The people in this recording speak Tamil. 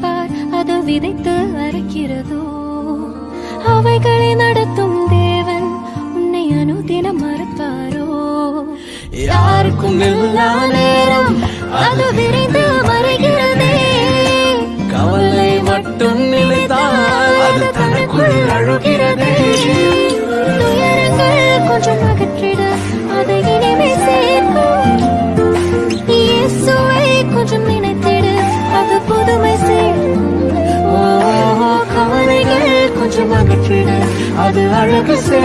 பார் அது விதைத்து அரைக்கிறதோ அவைகளை நடத்தும் தேவன் உன்னை அனுதினம் மறப்பாரோ? யாருக்கும் எல்லா நேரம். அது விரைந்து மறைகிறதே கவலை மட்டும் நினைத்தால் அது தனக்குள் அழுகிறதே. கொஞ்சமாக கவலைகள் அது அழகு சே